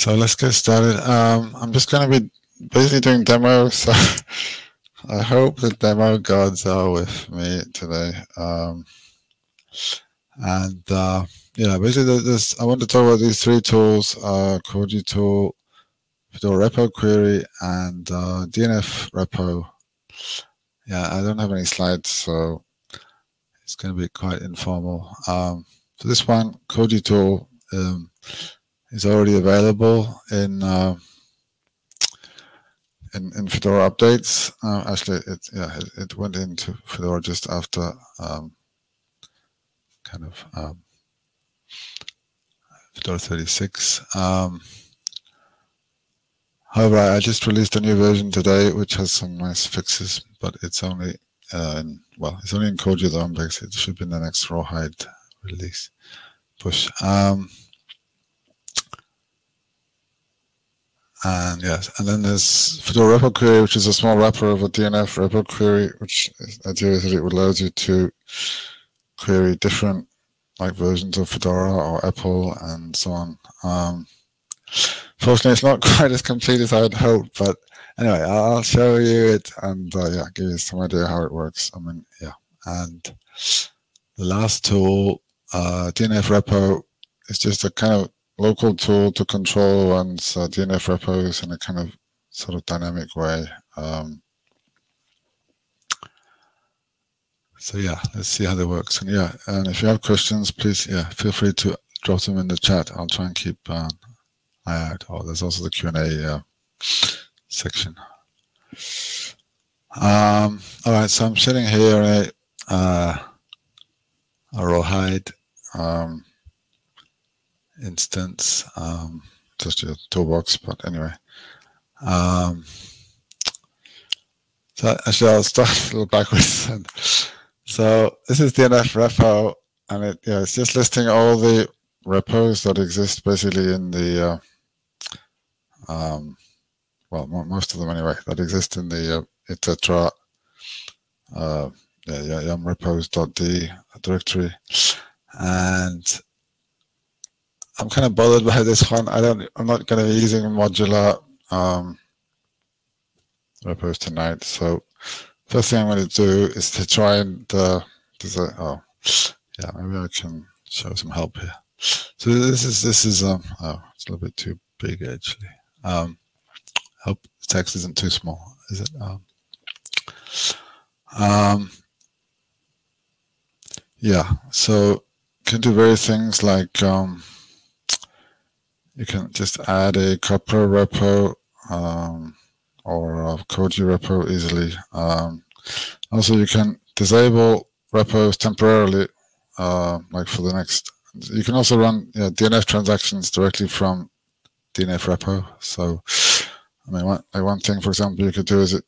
So let's get started. Um, I'm just going to be basically doing demos. So I hope the demo gods are with me today. Um, and uh, yeah, basically, this I want to talk about these three tools: uh, Koji tool, Fedora repo query, and uh, DNF repo. Yeah, I don't have any slides, so it's going to be quite informal. Um, for this one, Koji tool. Um, is already available in uh, in, in Fedora updates. Uh, actually, it yeah it, it, went into Fedora just after um, kind of um, Fedora 36. Um, however, I just released a new version today, which has some nice fixes, but it's only uh, in, well, it's only in Koji it should be in the next Rawhide release push. Um, And yes, and then there's Fedora repo query, which is a small wrapper of a DNF repo query, which ideally it allows you to query different like versions of Fedora or EPEL and so on. Um, fortunately, it's not quite as complete as I had hoped, but anyway, I'll show you it and uh, yeah, give you some idea how it works. I mean, yeah, and the last tool, uh, DNF repo, is just a kind of local tool to control one's uh, DNF repos in a kind of sort of dynamic way. Um, so yeah, let's see how that works. And yeah, and if you have questions, please yeah, feel free to drop them in the chat. I'll try and keep uh, eye out. Oh, there's also the Q and A uh, section. Um, all right, so I'm sitting here a, uh, a rawhide. Um, instance, um, just a toolbox, but anyway. Um, so actually, I'll start a little backwards. so this is DNF repo, and it yeah, it's just listing all the repos that exist basically in the uh, um, well, most of them anyway, that exist in the uh, etc. Uh, yeah, yeah, yum repos.d directory, and I'm kind of bothered by this one. I don't. I'm not going to be using modular um, repos tonight. So first thing I'm going to do is to try and uh, oh yeah maybe I can show some help here. So this is this is um oh it's a little bit too big actually. Um, hope the text isn't too small. Is it? Um, um yeah. So can do various things like um, you can just add a Copr repo um, or a Koji repo easily. Um, also, you can disable repos temporarily, uh, like for the next. You can also run you know, DNF transactions directly from DNF repo. So, I mean, one, like one thing, for example, you could do is it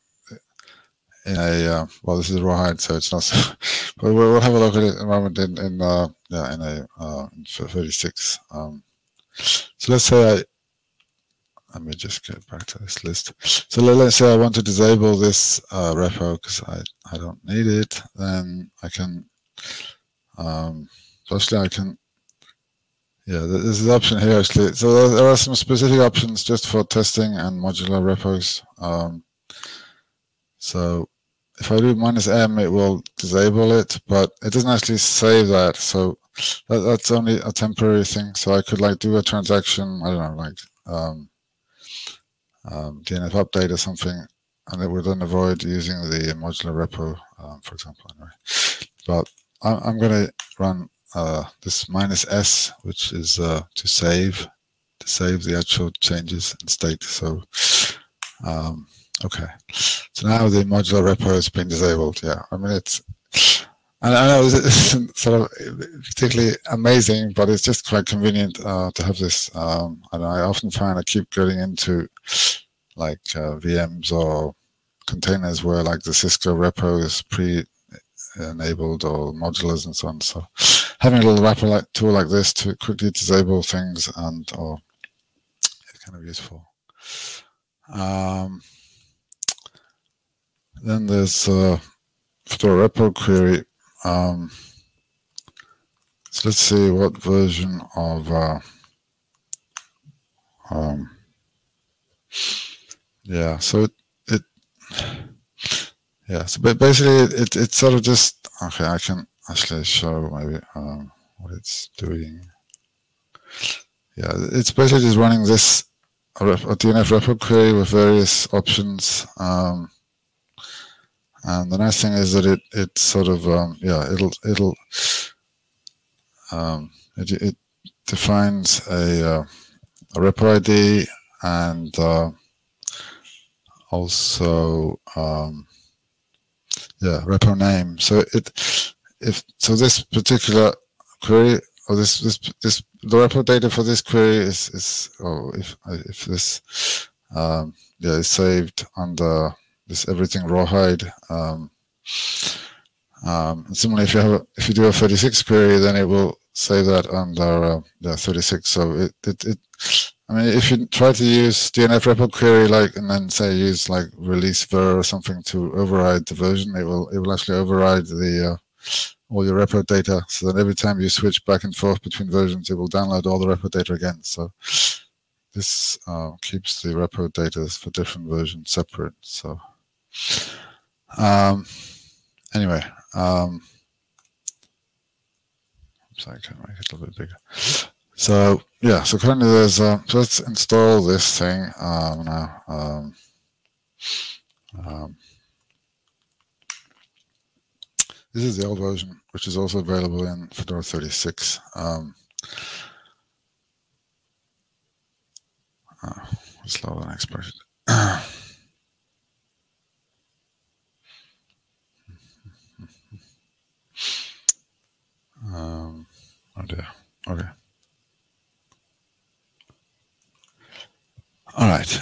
in a uh, well, this is rawhide, so it's not. but we'll, we'll, have a look at it in a moment in in uh, yeah in a uh, 36. Um, so let's say I, let me just get back to this list. So let, us say I want to disable this uh, repo because I, I don't need it. Then I can, um, firstly I can, yeah, there's an option here actually. So there are some specific options just for testing and modular repos. Um, so if I do minus M, it will disable it, but it doesn't actually save that. So that, that's only a temporary thing. So I could like do a transaction, I don't know, like um, um, DNF update or something, and it would then avoid using the modular repo, um, for example. Anyway. But I'm, I'm going to run uh, this minus S, which is uh, to save, to save the actual changes in state. So, um, okay. So now the modular repo has been disabled. Yeah, I mean, it's and I know isn't sort of particularly amazing, but it's just quite convenient uh, to have this. Um, and I often find I keep getting into like uh, VMs or containers where like the Cisco repo is pre-enabled or modulars and so on. So having a little wrapper like tool like this to quickly disable things and or it's kind of useful. Um, then there's uh, Fedora repo query um, so let's see what version of uh, um, yeah, so it, it yeah, so basically it, it, it's sort of just okay. I can actually show maybe um, what it's doing. Yeah, it's basically just running this a DNF repo query with various options. Um, and the nice thing is that it it sort of um, yeah it'll it'll um, it, it defines a, uh, a repo ID and uh, also um, yeah repo name. So it if so this particular query or this this this the repo data for this query is is oh if if this um, yeah is saved under this everything rawhide. Um, um, similarly, if you have a, if you do a 36 query, then it will say that under uh, yeah 36. So it, it it I mean, if you try to use DNF repo query like and then say use like release ver or something to override the version, it will it will actually override the uh, all your repo data. So that every time you switch back and forth between versions, it will download all the repo data again. So this uh, keeps the repo data for different versions separate. So um, anyway, um, sorry, I can make it a little bit bigger. So yeah, so currently there's uh, so let's install this thing um, now. Um, um, this is the old version, which is also available in Fedora 36. Um, uh, slower than expected. um, oh dear. Okay. All right.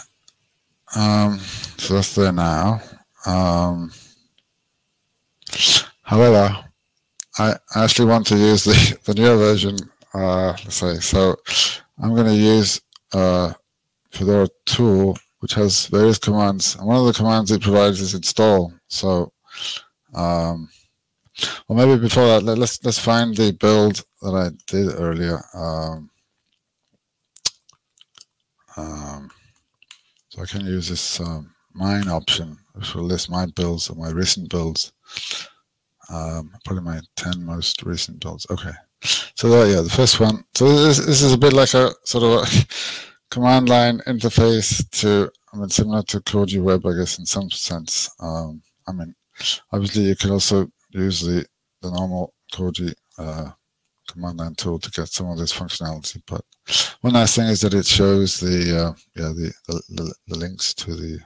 Um, so that's there now. Um, However, I actually want to use the, the newer version, uh, let's say, so I'm going to use uh, Fedora tool, which has various commands. And one of the commands it provides is install. So, um, well, maybe before that, let, us let's find the build that I did earlier. Um, um, so I can use this um, mine option, which will list my builds or my recent builds um, probably my 10 most recent builds. Okay. So there, yeah, the first one. So this, this is a bit like a sort of a command line interface to, I mean, similar to Koji Web, I guess, in some sense. Um, I mean, obviously you can also use the, the normal Koji uh, command line tool to get some of this functionality. But one nice thing is that it shows the, uh, yeah, the, the, the, links to the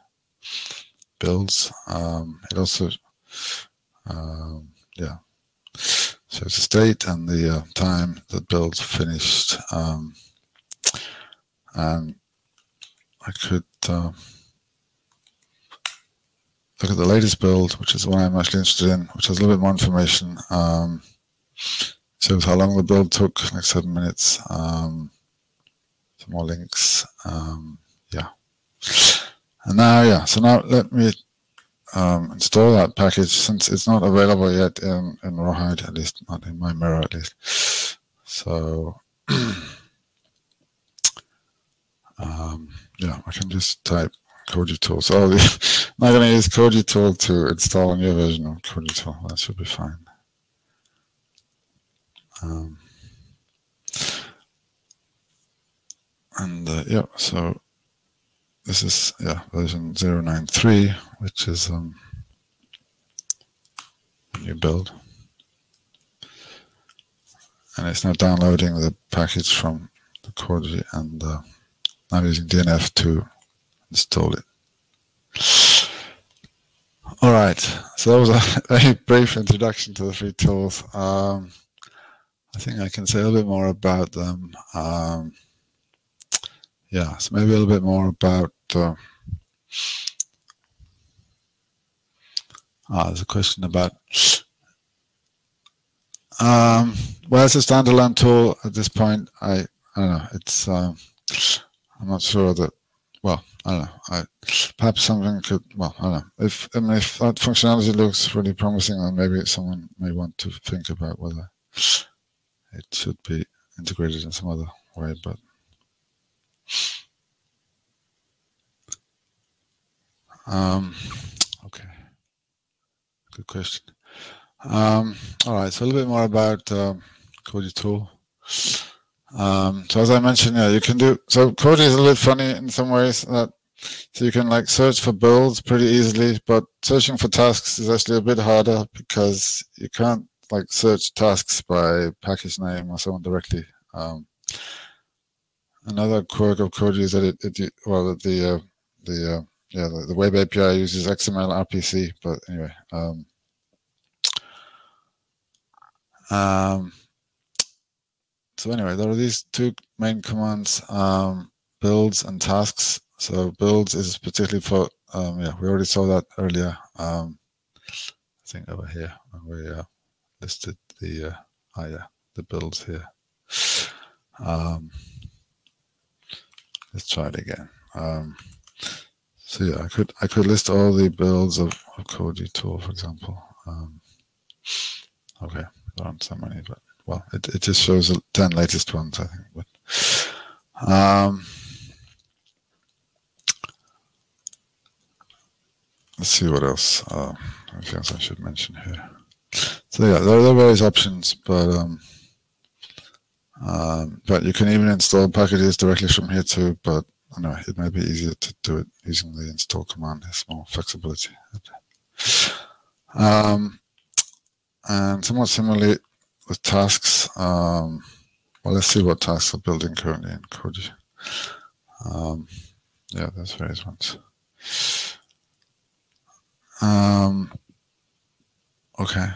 builds. Um, it also um, yeah. It's the state and the uh, time that build's finished. Um, and I could uh, look at the latest build, which is the one I'm actually interested in, which has a little bit more information. Um, shows how long the build took, like seven minutes. Um, some more links. Um, yeah. And now, yeah, so now let me um, install that package since it's not available yet in, in Rawhide, at least not in my mirror at least. So um, yeah, I can just type Koji tool. So I'm not going to use Koji tool to install a new version of Koji tool. That should be fine. Um, and uh, yeah, so this is yeah version 093 which is um, a new build and it's now downloading the package from the Koji and uh, I'm using DNF to install it all right so that was a very brief introduction to the free tools um, I think I can say a little bit more about them um, yeah, so maybe a little bit more about. Uh, ah, there's a question about. Um, well, it's a standalone tool at this point. I I don't know. It's um, I'm not sure that well, I don't know. I, perhaps something could, well, I don't know. If I mean, if that functionality looks really promising, then maybe someone may want to think about whether it should be integrated in some other way. But um, okay, good question. Um, all right, so a little bit more about um, Koji Tool. Um, so as I mentioned, yeah, you can do, so Koji is a little funny in some ways that, so you can like search for builds pretty easily, but searching for tasks is actually a bit harder because you can't like search tasks by package name or so on directly. Um, another quirk of Koji is that it, it well, the, uh, the, uh, yeah, the, the, web API uses XML RPC, but anyway, um, um, so anyway, there are these two main commands, um, builds and tasks. So builds is particularly for, um, yeah, we already saw that earlier. Um, I think over here when we uh, listed the, uh, oh yeah, the builds here. Um, let's try it again. Um, so yeah, I could I could list all the builds of, of Koji tool, for example. Um, okay, there aren't so many, but well, it, it just shows the 10 latest ones, I think. But, um, let's see what else. Uh, anything else I should mention here. So yeah, there, are various options, but um, um, but you can even install packages directly from here too. But anyway, it may be easier to do it using the install command. There's more flexibility. Um, and somewhat similarly, with tasks, um, well, let's see what tasks are building currently in Koji. Um, yeah, there's various ones. Um, okay.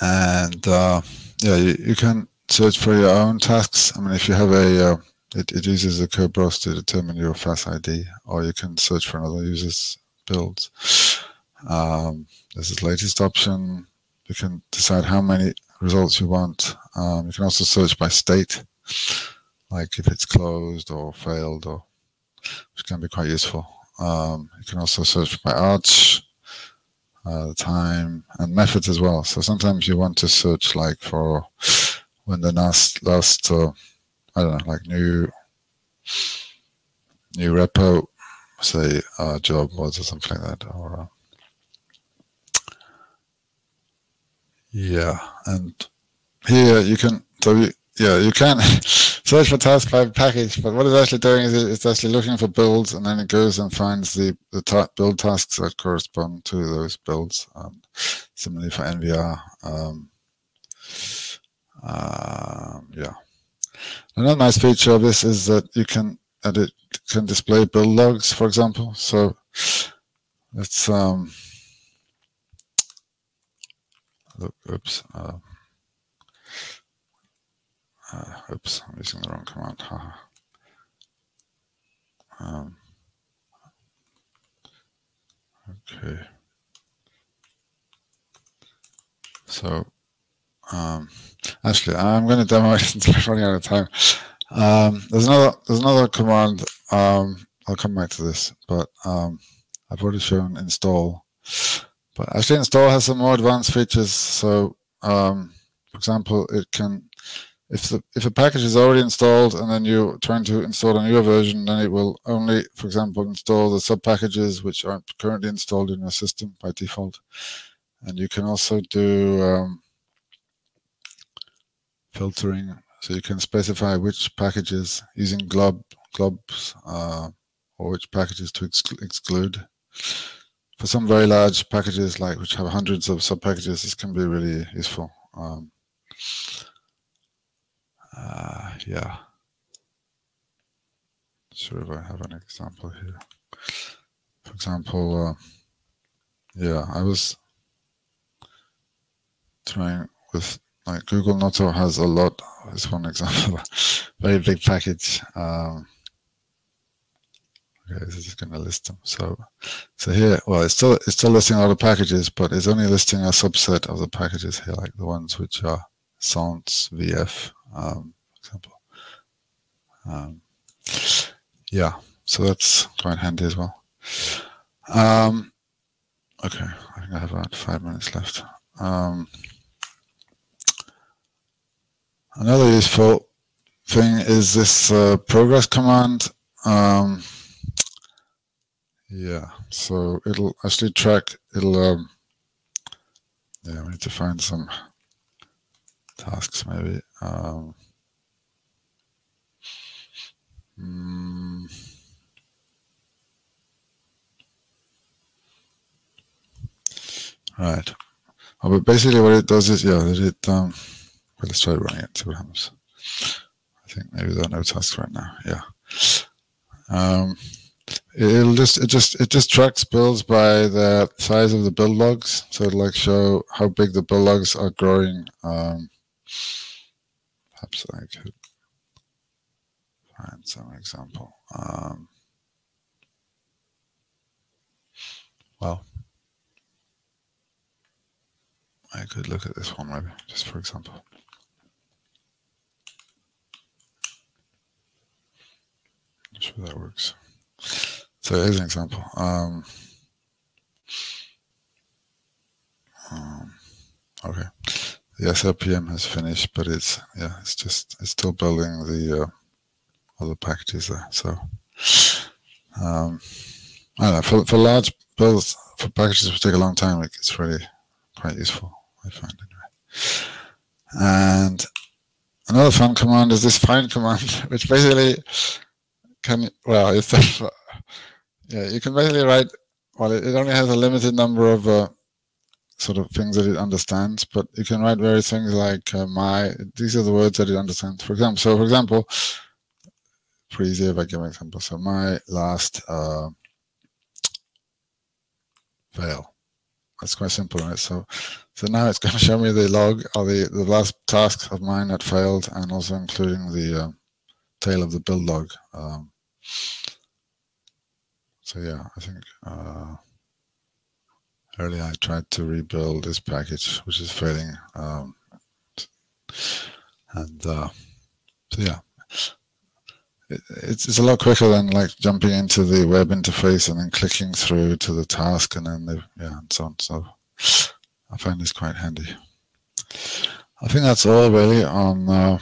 And uh, yeah, you, you, can search for your own tasks. I mean, if you have a, uh, it, it uses a Kerberos to determine your FAS ID, or you can search for another user's builds. Um, this latest option you can decide how many results you want. Um, you can also search by state, like if it's closed or failed, or which can be quite useful. Um, you can also search by arch, uh, time, and methods as well. So sometimes you want to search like for when the last last uh, I don't know like new new repo say uh, job was or something like that or Yeah, and here you can so you, yeah you can search for task by package, but what it's actually doing is it's actually looking for builds, and then it goes and finds the the build tasks that correspond to those builds. Um, similarly for NVR. Um, uh, yeah. Another nice feature of this is that you can edit can display build logs, for example. So let's um, oops, uh, uh, oops, I'm using the wrong command. um, okay. So, um, actually, I'm going to demo it since we're running out of time. Um, there's another there's another command. Um, I'll come back to this, but um, I've already shown install but actually install has some more advanced features. So um, for example, it can, if the if a package is already installed and then you're trying to install a newer version, then it will only, for example, install the sub packages which aren't currently installed in your system by default. And you can also do um, filtering. So you can specify which packages using glob globs uh, or which packages to exclu exclude for some very large packages, like which have hundreds of sub packages, this can be really useful. Um, uh, yeah. Sure, if I have an example here. For example, uh, yeah, I was trying with like Google Noto has a lot. This one example, very big package. Um, Okay, this is going to list them. So, so here, well, it's still it's still listing all the packages, but it's only listing a subset of the packages here, like the ones which are Sans VF, um, example. Um, yeah, so that's quite handy as well. Um, okay, I think I have about five minutes left. Um, another useful thing is this uh, progress command. Um, Yeah, so it'll actually track, it'll, um, yeah, we need to find some tasks maybe. Um, mm, right. Oh, but basically what it does is, yeah, it, um, well, let's try running it, see what happens. I think maybe there are no tasks right now, yeah. Um, it'll just it just it just tracks builds by the size of the build logs. So it'll like show how big the build logs are growing um perhaps i could find some example um well i could look at this one maybe just for example. Not sure that works so here's an example. Um, um, okay, the SRPM has finished, but it's yeah, it's just it's still building the uh, other packages there. So um, I don't know for for large builds for packages which take a long time, it's really quite useful. I find anyway. And another fun command is this find command, which basically can well it's yeah, you can basically write, well, it, only has a limited number of uh, sort of things that it understands, but you can write various things like uh, my, these are the words that it understands. For example, so for example, pretty easy if I give an example. So my last uh, fail. That's quite simple, right? So, so now it's going to show me the log or the, the last tasks of mine that failed and also including the uh, tail of the build log. Um, so yeah, I think uh, earlier I tried to rebuild this package, which is failing. Um, and uh, so yeah, it, it's, it's a lot quicker than like jumping into the web interface and then clicking through to the task and then the, yeah, and so on. So I find this quite handy. I think that's all really on, uh,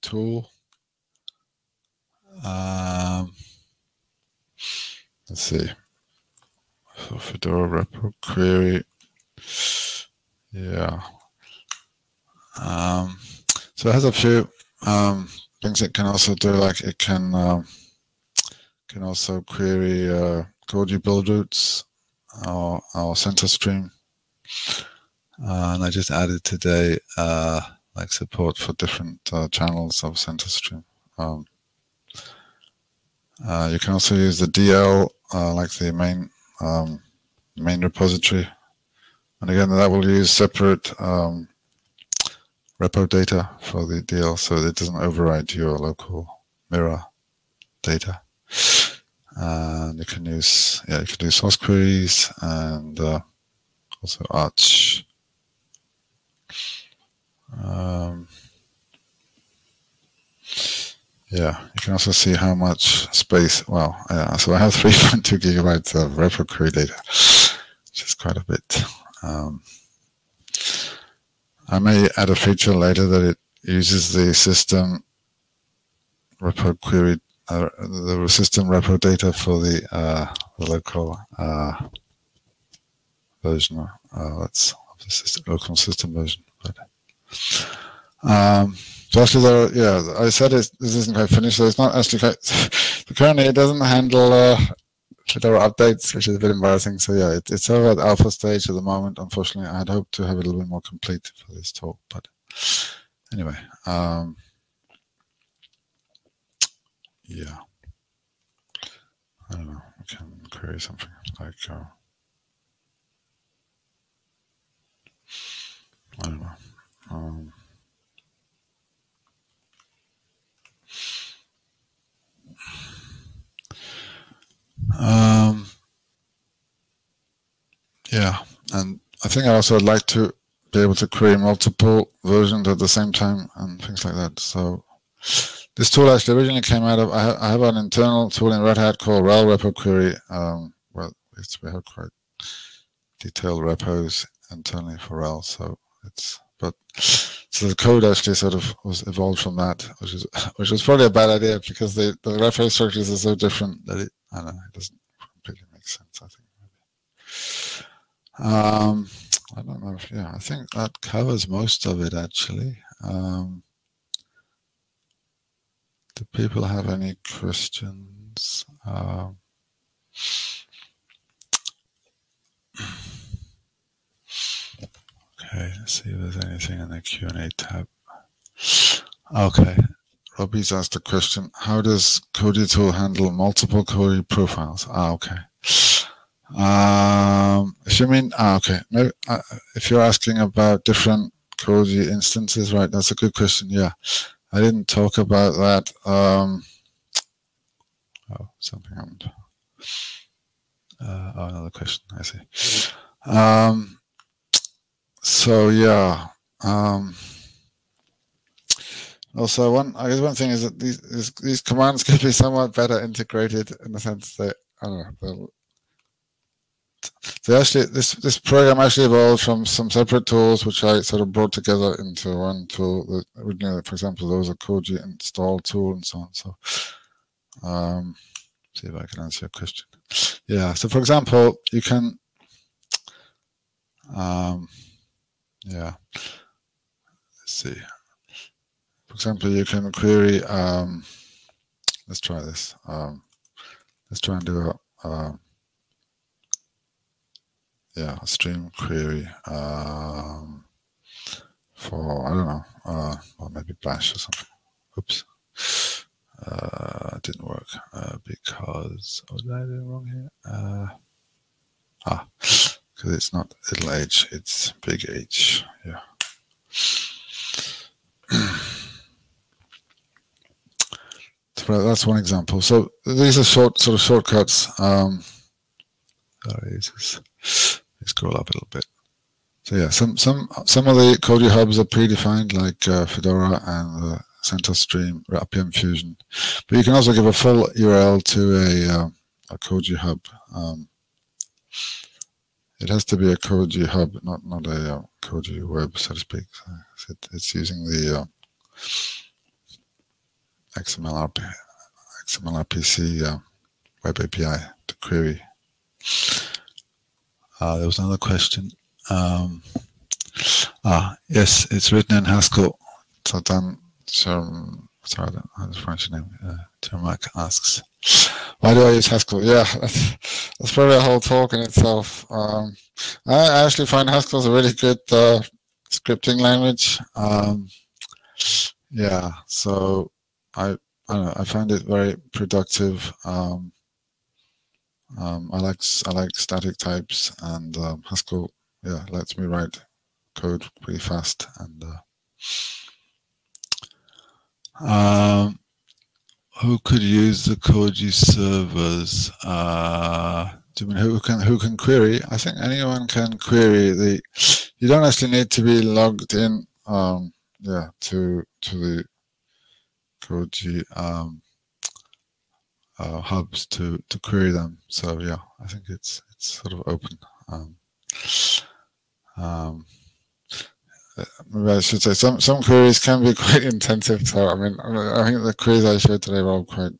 tool. Um, let's see. So Fedora repo query. Yeah. Um, so it has a few um, things it can also do, like it can um, can also query uh, Koji build routes or, or CentOS Stream. Uh, and I just added today uh, like support for different uh, channels of CentOS Stream. Um, uh, you can also use the DL, uh, like the main um, main repository. And again, that will use separate um, repo data for the DL, so it doesn't override your local mirror data. And you can use, yeah, you can do source queries and uh, also Arch. Um, yeah, you can also see how much space, well, yeah, so I have 3.2 gigabytes of repo query data, which is quite a bit. Um, I may add a feature later that it uses the system repo query, uh, the system repo data for the, uh, the local uh, version. Uh, that's the system, local system version. But, um, so actually, there, yeah, I said it, this isn't quite finished. So it's not actually quite. Currently, it doesn't handle uh, updates, which is a bit embarrassing. So yeah, it, it's of at alpha stage at the moment. Unfortunately, I had hoped to have it a little bit more complete for this talk, but anyway, um, yeah. I don't know. I can query something like. Uh, I don't know. Um, Um, yeah, and I think I also would like to be able to create multiple versions at the same time and things like that. So this tool actually originally came out of, I, ha I have an internal tool in Red Hat called RHEL repo query. Um, well, we have quite detailed repos internally for RHEL. So it's, but so the code actually sort of was evolved from that, which is which was probably a bad idea because the the reference structures are so different that it I don't know it doesn't makes sense. I think. Um, I don't know if yeah. I think that covers most of it actually. Um, do people have any questions? Um, okay, let's see if there's anything in the Q&A tab. Okay, Robbie's asked a question. How does Koji tool handle multiple Koji profiles? Ah, okay. Um, if you mean, ah, okay. Maybe, uh, if you're asking about different Koji instances, right? That's a good question. Yeah. I didn't talk about that. Um, oh, something happened. Uh, oh, another question. I see. Um, so yeah. Um, also, one I guess one thing is that these these, these commands could be somewhat better integrated in the sense that I don't know. They actually this this program actually evolved from some separate tools which I sort of brought together into one tool. That originally, for example, there was a Koji install tool and so on. So, um, see if I can answer your question. Yeah. So, for example, you can, um, yeah. Let's see. Example, you can query. Um, let's try this. Um, let's try and do a. Um, yeah, stream query um, for, I don't know, uh, or maybe bash or something. Oops. Uh, didn't work uh, because, what did I do wrong here? Uh, ah, because it's not little h, it's big H, yeah. That's one example. So these are short, sort of shortcuts. Um, this is scroll up a little bit. So yeah, some some some of the Koji hubs are predefined, like uh, Fedora and uh, CentOS Stream, RPM Fusion. But you can also give a full URL to a uh, a Koji hub. Um, it has to be a Koji hub, not not a uh, Koji web, so to speak. So it, it's using the uh, XML, RP, XML RPC uh, web API to query uh, there was another question. Um, ah, yes, it's written in Haskell. So Dan Sherm, sorry, I don't know French name. Uh, asks, why do I use Haskell? Yeah, that's, that's probably a whole talk in itself. Um, I actually find Haskell is a really good uh, scripting language. Um, yeah, so I I, know, I find it very productive. Um, um, I like I like static types and um, Haskell. Yeah, lets me write code pretty fast and. Uh, um, who could use the Koji servers? Uh, do you mean who can who can query? I think anyone can query the. You don't actually need to be logged in. Um, yeah, to to the Koji um, uh, hubs to to query them. So yeah, I think it's it's sort of open. Um, um, maybe I should say some some queries can be quite intensive. So I mean, I think the queries I showed today were all quite.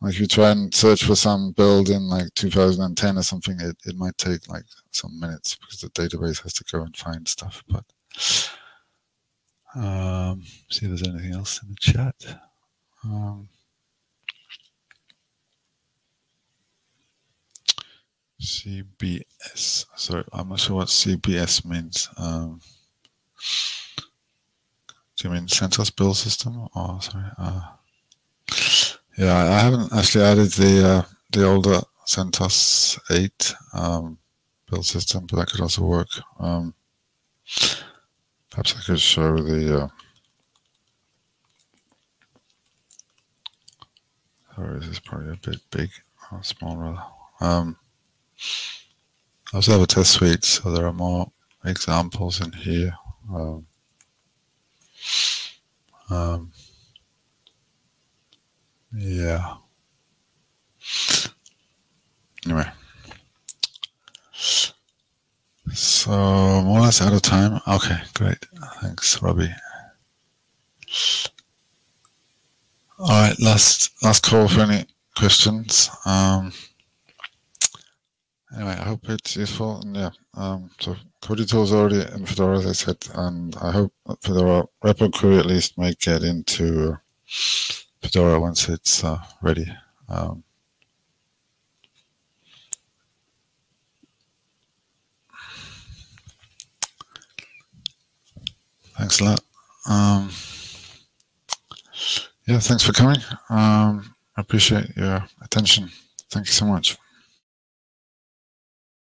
Like if you try and search for some build in like 2010 or something, it, it might take like some minutes because the database has to go and find stuff. But um, see if there's anything else in the chat. Um, CBS. Sorry, I'm not sure what CBS means. Um, do you mean CentOS build system? Oh, sorry. Uh, yeah, I haven't actually added the uh, the older CentOS 8 um, build system, but that could also work. Um, perhaps I could show the. Uh, sorry, this is probably a bit big or small rather. Um, I also have a test suite, so there are more examples in here. Um, um, yeah. Anyway. So more or less out of time. Okay, great. Thanks, Robbie. All right, last last call for any questions. Um, anyway, I hope it's useful. And yeah, um, so Koji Tool is already in Fedora, as I said, and I hope Fedora repo query at least may get into Fedora once it's uh, ready. Um, thanks a lot. Um, yeah, thanks for coming. Um, I appreciate your attention. Thank you so much.